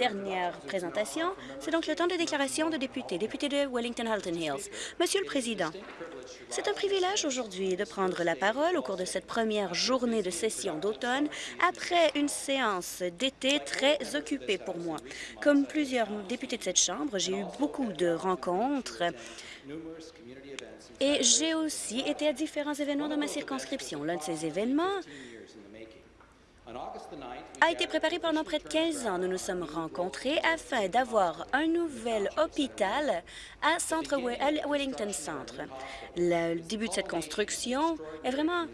dernière présentation. C'est donc le temps de déclaration de députés. Député de Wellington-Halton Hills. Monsieur le Président, c'est un privilège aujourd'hui de prendre la parole au cours de cette première journée de session d'automne après une séance d'été très occupée pour moi. Comme plusieurs députés de cette Chambre, j'ai eu beaucoup de rencontres et j'ai aussi été à différents événements dans ma circonscription. L'un de ces événements a été préparé pendant près de 15 ans. Nous nous sommes rencontrés afin d'avoir un nouvel hôpital à, Centre Wellington Centre. Le début de cette construction est vraiment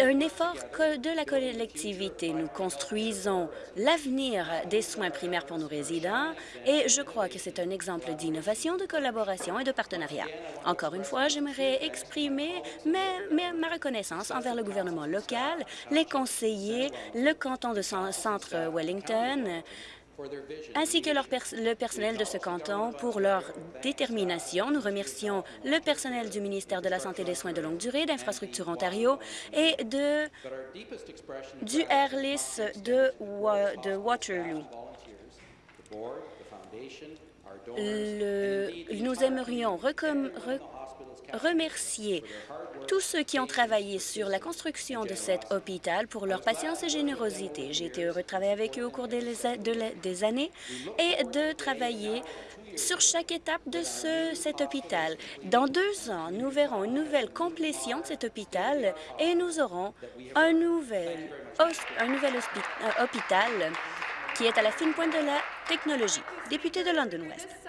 un effort de la collectivité. Nous construisons l'avenir des soins primaires pour nos résidents et je crois que c'est un exemple d'innovation, de collaboration et de partenariat. Encore une fois, j'aimerais exprimer ma reconnaissance envers le gouvernement local, les conseillers, le canton de Centre Wellington, ainsi que le personnel de ce canton pour leur détermination. Nous remercions le personnel du ministère de la Santé et des Soins de longue durée, d'Infrastructure Ontario et de, du Airless de, de Waterloo. nous aimerions remercier tous ceux qui ont travaillé sur la construction de cet hôpital pour leur patience et générosité. J'ai été heureux de travailler avec eux au cours des, années et de travailler sur chaque étape de ce, cet hôpital. Dans deux ans, nous verrons une nouvelle complétion de cet hôpital et nous aurons un nouvel, un nouvel hôpital qui est à la fine pointe de la technologie. Député de London West.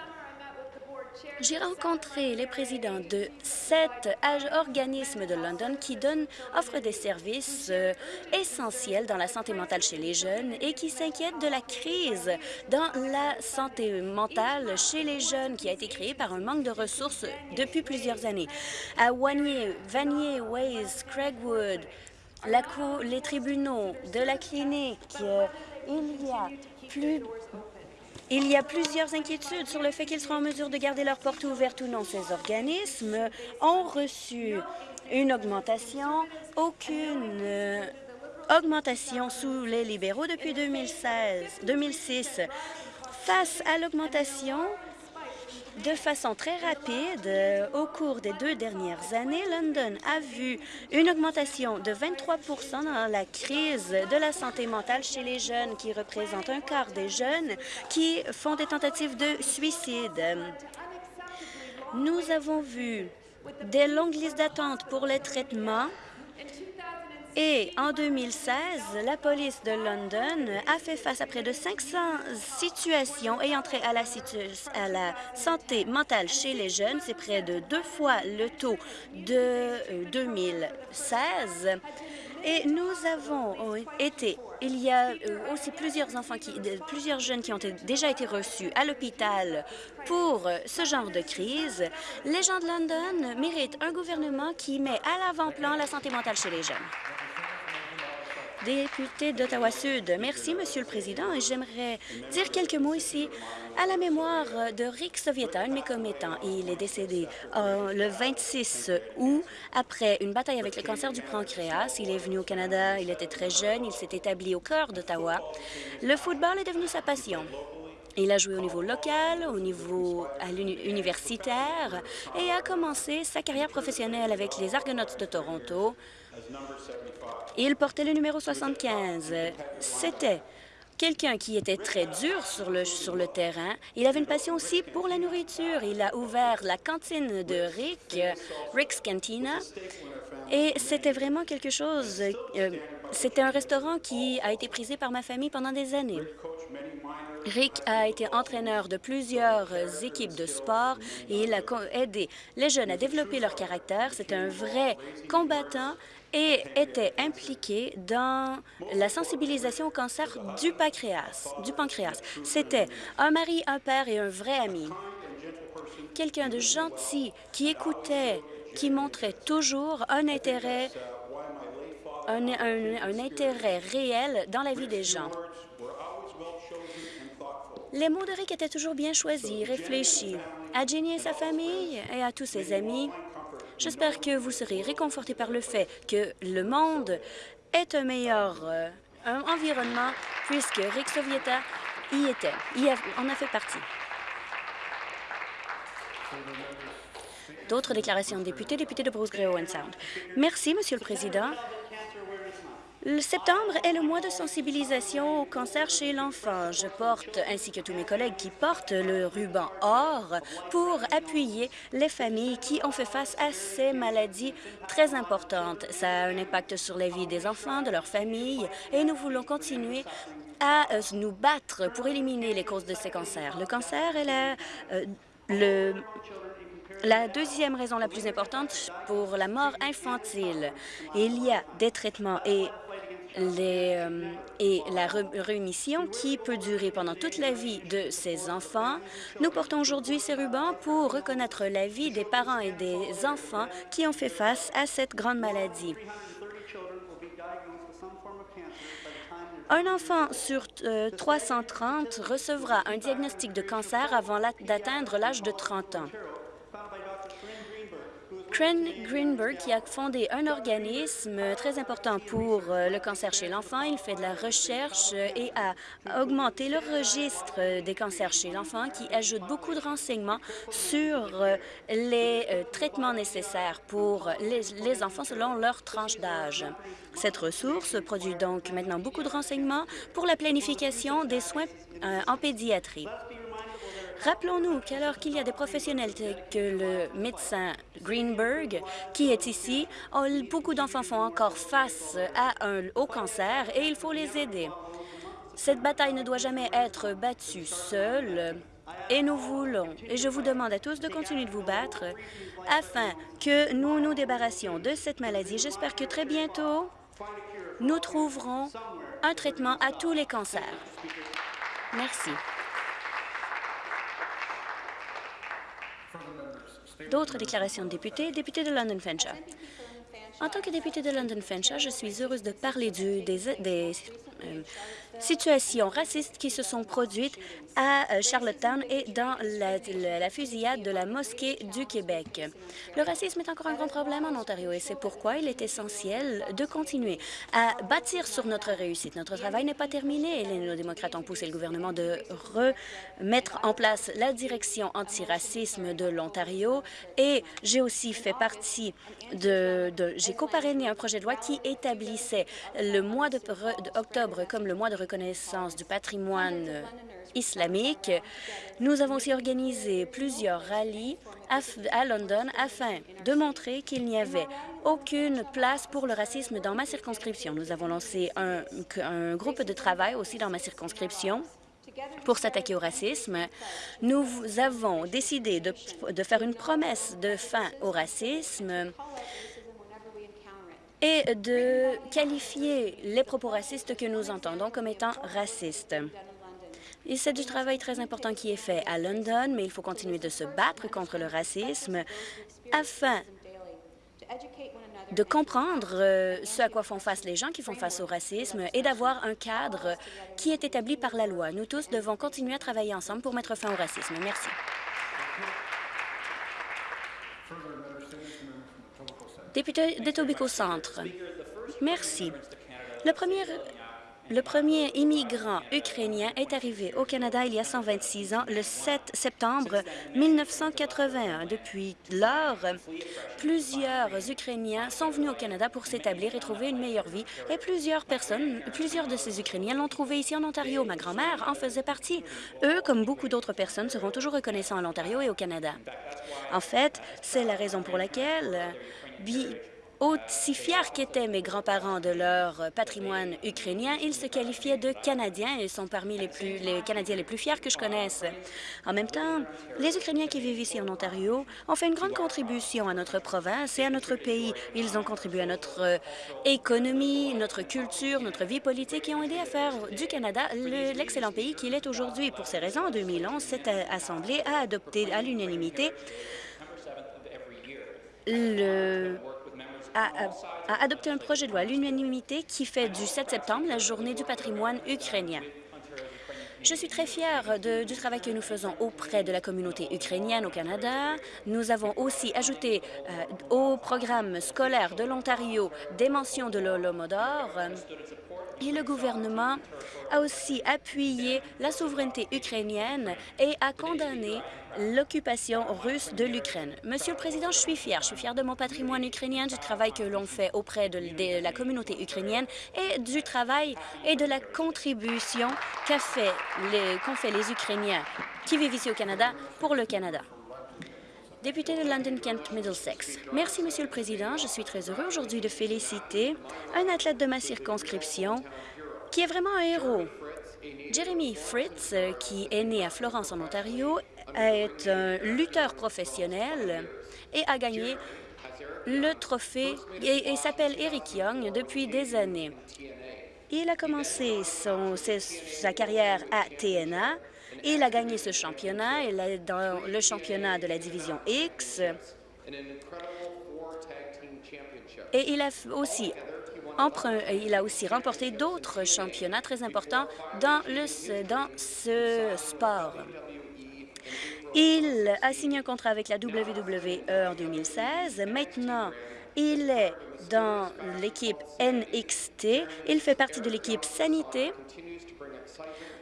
J'ai rencontré les présidents de sept organismes de London qui donnent, offrent des services euh, essentiels dans la santé mentale chez les jeunes et qui s'inquiètent de la crise dans la santé mentale chez les jeunes qui a été créée par un manque de ressources depuis plusieurs années. À Wanier, Vanier, Ways, Craigwood, les tribunaux de la clinique, euh, il y a plus il y a plusieurs inquiétudes sur le fait qu'ils seront en mesure de garder leurs portes ouvertes ou non. Ces organismes ont reçu une augmentation, aucune euh, augmentation sous les libéraux depuis 2016, 2006. Face à l'augmentation de façon très rapide, euh, au cours des deux dernières années, London a vu une augmentation de 23% dans la crise de la santé mentale chez les jeunes, qui représente un quart des jeunes qui font des tentatives de suicide. Nous avons vu des longues listes d'attente pour les traitements et en 2016, la police de London a fait face à près de 500 situations ayant trait à la, santé mentale chez les jeunes. C'est près de deux fois le taux de 2016. Euh, et nous avons été, il y a euh, aussi plusieurs enfants, qui, plusieurs jeunes qui ont déjà été reçus à l'hôpital pour ce genre de crise. Les gens de London méritent un gouvernement qui met à l'avant-plan la santé mentale chez les jeunes. Député d'Ottawa-Sud, merci, Monsieur le Président, j'aimerais dire quelques mots ici à la mémoire de Rick Sovieta, un de mes commettants. Il est décédé euh, le 26 août après une bataille avec le cancer du pancréas. Il est venu au Canada, il était très jeune, il s'est établi au cœur d'Ottawa. Le football est devenu sa passion. Il a joué au niveau local, au niveau universitaire et a commencé sa carrière professionnelle avec les Argonauts de Toronto, il portait le numéro 75. C'était quelqu'un qui était très dur sur le, sur le terrain. Il avait une passion aussi pour la nourriture. Il a ouvert la cantine de Rick, Rick's Cantina, et c'était vraiment quelque chose... Euh, c'était un restaurant qui a été prisé par ma famille pendant des années. Rick a été entraîneur de plusieurs équipes de sport et il a aidé les jeunes à développer leur caractère. C'était un vrai combattant et était impliqué dans la sensibilisation au cancer du pancréas. Du pancréas. C'était un mari, un père et un vrai ami. Quelqu'un de gentil qui écoutait, qui montrait toujours un intérêt, un, intérêt réel dans la vie des gens. Les mots de Rick étaient toujours bien choisis, réfléchis. À Jenny et sa famille et à tous ses amis, J'espère que vous serez réconfortés par le fait que le monde est un meilleur euh, environnement puisque Rick Sovieta y était, y en a fait partie. D'autres déclarations de députés, député de Bruce Owen Sound. Merci, Monsieur le Président. Le septembre est le mois de sensibilisation au cancer chez l'enfant. Je porte, ainsi que tous mes collègues qui portent le ruban or, pour appuyer les familles qui ont fait face à ces maladies très importantes. Ça a un impact sur la vie des enfants, de leurs familles, et nous voulons continuer à euh, nous battre pour éliminer les causes de ces cancers. Le cancer est euh, la deuxième raison la plus importante pour la mort infantile. Il y a des traitements et euh, et la rémission qui peut durer pendant toute la vie de ces enfants. Nous portons aujourd'hui ces rubans pour reconnaître la vie des parents et des enfants qui ont fait face à cette grande maladie. Un enfant sur 330 euh, recevra un diagnostic de cancer avant d'atteindre l'âge de 30 ans. Cren Greenberg, qui a fondé un organisme très important pour euh, le cancer chez l'enfant. Il fait de la recherche et a augmenté le registre des cancers chez l'enfant, qui ajoute beaucoup de renseignements sur euh, les euh, traitements nécessaires pour les, enfants selon leur tranche d'âge. Cette ressource produit donc maintenant beaucoup de renseignements pour la planification des soins en pédiatrie. Rappelons-nous qu'alors qu'il y a des professionnels tels que le médecin Greenberg qui est ici, oh, beaucoup d'enfants font encore face à un, au cancer et il faut les aider. Cette bataille ne doit jamais être battue seule et nous voulons, et je vous demande à tous de continuer de vous battre afin que nous nous débarrassions de cette maladie. J'espère que très bientôt, nous trouverons un traitement à tous les cancers. Merci. D'autres déclarations de députés. Député de London Fenshaw. En tant que député de London Fenshaw, je suis heureuse de parler du, des, des situations racistes qui se sont produites à euh, Charlottetown et dans la, fusillade de la mosquée du Québec. Le racisme est encore un grand problème en Ontario et c'est pourquoi il est essentiel de continuer à bâtir sur notre réussite. Notre travail n'est pas terminé et les néo-démocrates ont poussé le gouvernement de remettre en place la direction antiracisme de l'Ontario et j'ai aussi fait partie de... de j'ai coparrainé un projet de loi qui établissait le mois d'octobre comme le mois de reconnaissance du patrimoine islamique. Nous avons aussi organisé plusieurs rallyes à London afin de montrer qu'il n'y avait aucune place pour le racisme dans ma circonscription. Nous avons lancé un, groupe de travail aussi dans ma circonscription pour s'attaquer au racisme. Nous avons décidé de, faire une promesse de fin au racisme et de qualifier les propos racistes que nous entendons comme étant racistes. C'est du travail très important qui est fait à London, mais il faut continuer de se battre contre le racisme afin de comprendre euh, ce à quoi font face les gens qui font face au racisme et d'avoir un cadre qui est établi par la loi. Nous tous devons continuer à travailler ensemble pour mettre fin au racisme. Merci. Député d'Etobicoke Centre. Merci. Le premier le premier immigrant ukrainien est arrivé au Canada il y a 126 ans, le 7 septembre 1981. Depuis lors, plusieurs Ukrainiens sont venus au Canada pour s'établir et trouver une meilleure vie, et plusieurs personnes, plusieurs de ces Ukrainiens l'ont trouvé ici en Ontario. Ma grand-mère en faisait partie. Eux, comme beaucoup d'autres personnes, seront toujours reconnaissants à l'Ontario et au Canada. En fait, c'est la raison pour laquelle aussi fiers qu'étaient mes grands-parents de leur patrimoine ukrainien, ils se qualifiaient de Canadiens et sont parmi les, Canadiens les plus fiers que je connaisse. En même temps, les Ukrainiens qui vivent ici en Ontario ont fait une grande contribution à notre province et à notre pays. Ils ont contribué à notre euh, économie, notre culture, notre vie politique et ont aidé à faire du Canada l'excellent pays qu'il est aujourd'hui. Pour ces raisons, en 2011, cette Assemblée a adopté à l'unanimité a, adopté un projet de loi à l'unanimité qui fait du 7 septembre la journée du patrimoine ukrainien. Je suis très fière du travail que nous faisons auprès de la communauté ukrainienne au Canada. Nous avons aussi ajouté euh, au programme scolaire de l'Ontario des mentions de l'Holomodor Et le gouvernement a aussi appuyé la souveraineté ukrainienne et a condamné l'occupation russe de l'Ukraine. Monsieur le Président, je suis fière. Je suis fière de mon patrimoine ukrainien, du travail que l'on fait auprès de, la communauté ukrainienne et du travail et de la contribution qu'ont fait, qu fait les Ukrainiens qui vivent ici au Canada pour le Canada. Député de London Kent Middlesex. Merci, Monsieur le Président. Je suis très heureux aujourd'hui de féliciter un athlète de ma circonscription qui est vraiment un héros. Jeremy Fritz, qui est né à Florence, en Ontario, est un lutteur professionnel et a gagné le trophée et, et s'appelle Eric Young depuis des années. Il a commencé sa carrière à TNA il a gagné ce championnat. Il est dans le championnat de la division X. Et il a aussi il a aussi remporté d'autres championnats très importants dans, le, dans ce sport. Il a signé un contrat avec la WWE en 2016. Maintenant, il est dans l'équipe NXT. Il fait partie de l'équipe Sanité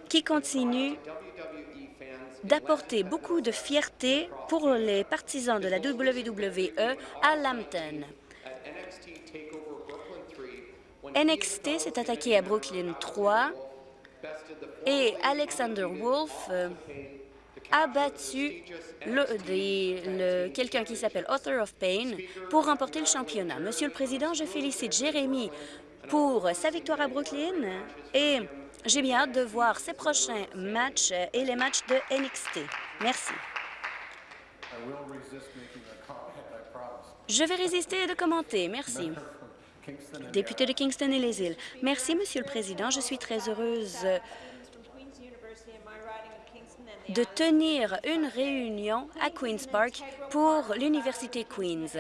qui continue d'apporter beaucoup de fierté pour les partisans de la WWE à Lambton. NXT s'est attaqué à Brooklyn 3 et Alexander Wolf euh, a battu quelqu'un qui s'appelle Author of Pain pour remporter le championnat. Monsieur le Président, je félicite Jérémy pour sa victoire à Brooklyn et j'ai bien hâte de voir ces prochains matchs et les matchs de NXT. Merci. Je vais résister de commenter. Merci. Député de Kingston et les îles. Merci, Monsieur le Président. Je suis très heureuse de tenir une réunion à Queen's Park pour l'Université Queen's.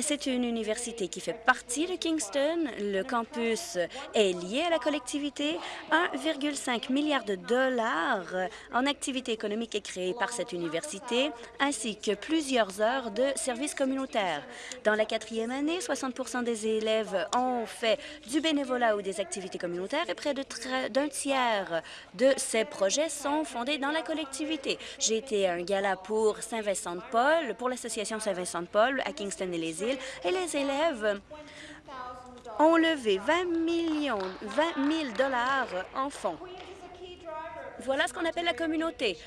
C'est une université qui fait partie de Kingston. Le campus est lié à la collectivité. 1,5 milliard de dollars en activité économique est créé par cette université, ainsi que plusieurs heures de services communautaires. Dans la quatrième année, 60 des élèves ont fait du bénévolat ou des activités communautaires et près d'un tiers de ces projets sont fondés dans la collectivité j'ai été à un gala pour Saint-Vincent-de-Paul, pour l'association Saint-Vincent-de-Paul à Kingston et les îles, et les élèves ont levé 20 millions, 20 000 dollars en fonds. Voilà ce qu'on appelle la communauté.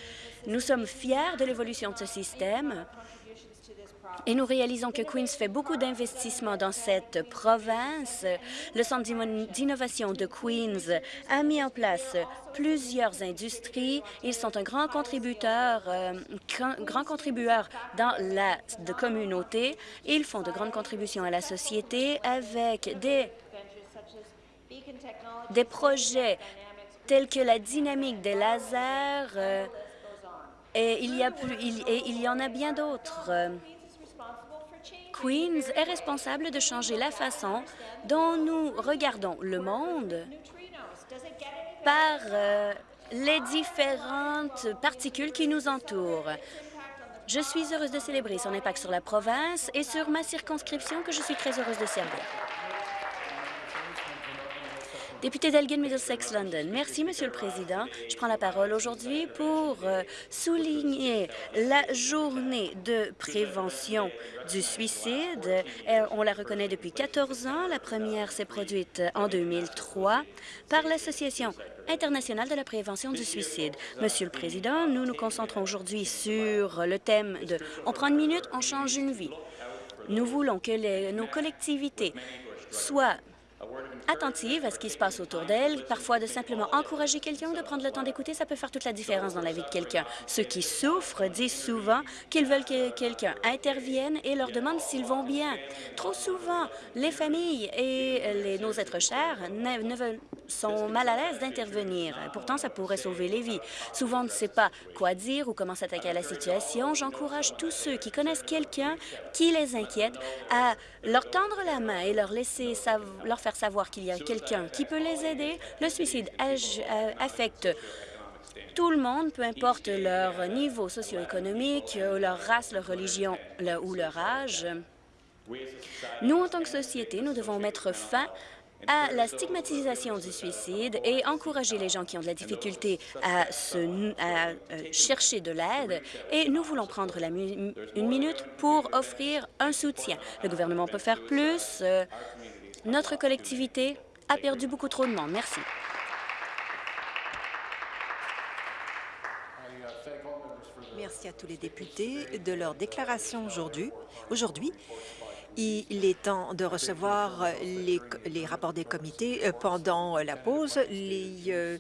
Nous sommes fiers de l'évolution de ce système et nous réalisons que Queens fait beaucoup d'investissements dans cette province. Le Centre d'innovation de Queens a mis en place plusieurs industries. Ils sont un grand contributeur, euh, grand contributeur dans la communauté. Ils font de grandes contributions à la société avec des, des projets tels que la dynamique des lasers, euh, et il y, a plus, et il y en a bien d'autres. Queens est responsable de changer la façon dont nous regardons le monde par euh, les différentes particules qui nous entourent. Je suis heureuse de célébrer son impact sur la province et sur ma circonscription que je suis très heureuse de servir. Député d'Elgin Middlesex London. Merci, Monsieur le Président. Je prends la parole aujourd'hui pour euh, souligner la journée de prévention du suicide. Euh, on la reconnaît depuis 14 ans. La première s'est produite en 2003 par l'Association internationale de la prévention du suicide. Monsieur le Président, nous nous concentrons aujourd'hui sur le thème de « On prend une minute, on change une vie ». Nous voulons que nos collectivités soient attentive à ce qui se passe autour d'elle, parfois de simplement encourager quelqu'un, de prendre le temps d'écouter, ça peut faire toute la différence dans la vie de quelqu'un. Ceux qui souffrent disent souvent qu'ils veulent que quelqu'un intervienne et leur demande s'ils vont bien. Trop souvent, les familles et nos êtres chers ne, sont mal à l'aise d'intervenir. Pourtant, ça pourrait sauver les vies. Souvent, on ne sait pas quoi dire ou comment s'attaquer à la situation. J'encourage tous ceux qui connaissent quelqu'un qui les inquiète à leur tendre la main et leur laisser leur faire savoir qu'il y a quelqu'un qui peut les aider. Le suicide euh, affecte tout le monde, peu importe leur niveau socio-économique, leur race, leur religion ou leur âge. Nous, en tant que société, nous devons mettre fin à la stigmatisation du suicide et encourager les gens qui ont de la difficulté à, euh, chercher de l'aide. Et nous voulons prendre une minute pour offrir un soutien. Le gouvernement peut faire plus. Euh, notre collectivité a perdu beaucoup trop de monde. Merci. Merci à tous les députés de leur déclaration aujourd'hui. Il est temps de recevoir les, rapports des comités euh, pendant la pause. Euh,